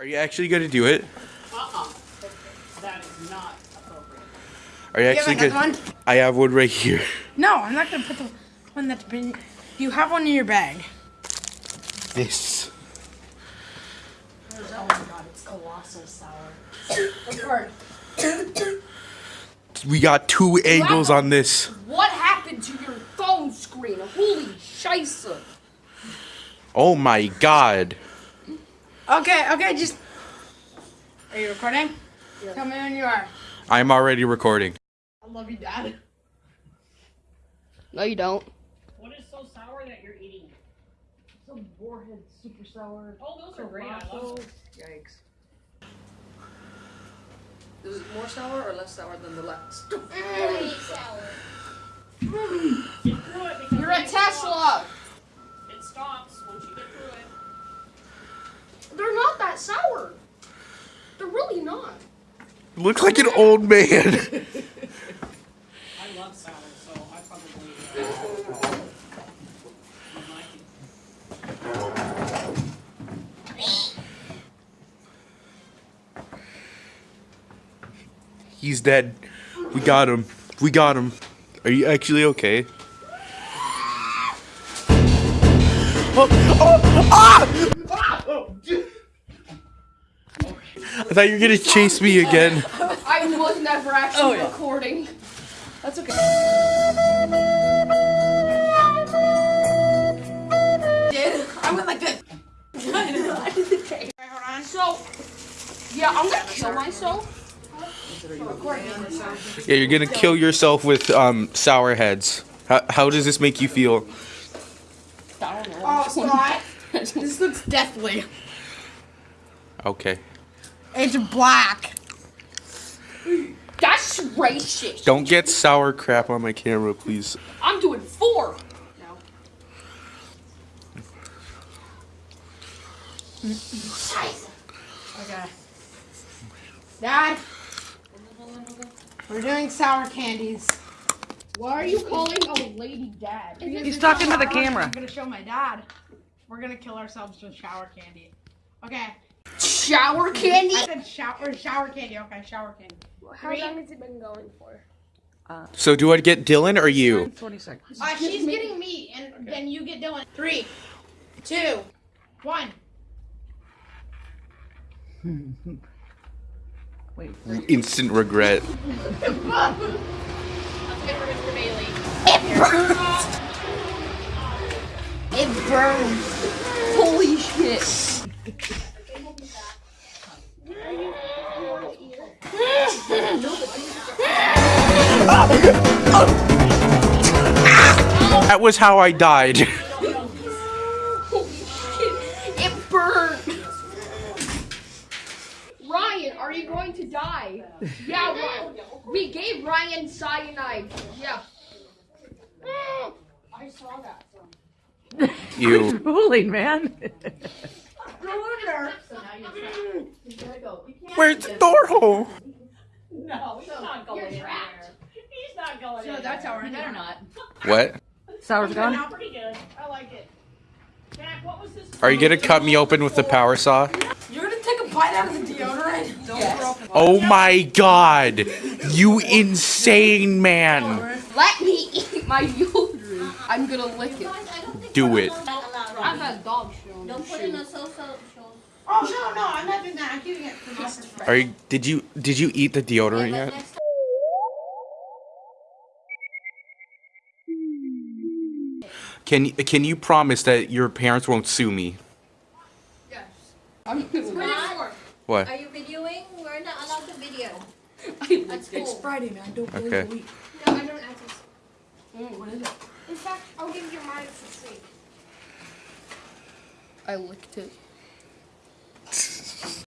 Are you actually gonna do it? Uh-uh. That is not appropriate. Are you have actually gonna? one? I have one right here. No, I'm not gonna put the one that's been. You have one in your bag. This. Oh my god, it's colossal sour. Which part? We got two angles on this. What happened to your phone screen? Holy scheisse. Oh my god. Okay, okay, just. Are you recording? Tell me when you are. I'm already recording. I love you, Dad. No, you don't. What is so sour that you're eating? Some warhead super sour. Oh, those are great. I love those. Yikes. Is it more sour or less sour than the last? Mm. Get through it because You're a when you stop, Tesla! It stops once you get through it. They're not sour. They're really not. Look like an old man. I love sour, so I probably uh, would like it. He's dead. We got him. We got him. Are you actually okay? Oh, oh, ah! I thought you were gonna chase me again. I was never actually Oh, yeah. recording. That's okay. Did I went like this? okay. Hold on. So, yeah, I'm gonna kill myself. Yeah, you're gonna kill yourself with um sour heads. How, how does this make you feel? I don't know. Oh, Scott. this looks deathly. Okay. It's black. That's racist. Don't get sour crap on my camera, please. I'm doing four. No. Okay. Dad. We're doing sour candies. Why are you calling a lady dad? He's talking to the camera. I'm gonna show my dad. We're gonna kill ourselves with sour candy. Okay. Shower candy? I said shower shower candy. Okay, shower candy. How long has it been going for? So do I get Dylan or you? 20 seconds. Uh, she's getting me, and then you get Dylan. Three, two, one. Wait. Instant regret. Let's get for Mr. Bailey. It burns. Holy shit. That was how I died. Holy shit. It burned. Ryan, are you going to die? Yeah, Ryan. We gave Ryan cyanide. Yeah. I saw that. You. Fooling, man. Where's the door hole? No, he's not going in there. He's not going in So that's there. how we're or not. What? Sour's Turned gone. out pretty good. I like it. Jack, what was this? Are you gonna cut me open with the power saw? You're gonna take a bite out of the deodorant. Don't yes. Oh my god! You insane man! Let me eat my deodorant. I'm gonna lick it. Do it. I've had dog shit on Don't put shoe. in a social show. Oh no, no, I'm not doing that. I'm keeping it for my friend. Are you? Did you? Did you eat the deodorant But yet? Can Can you promise that your parents won't sue me? Yes. I'm gonna What? are you videoing? We're not allowed to video. lick That's it. cool. Friday, man. Don't Okay. No, I don't access. Mm, what is it? In fact, I'll give you mine for free. I licked it.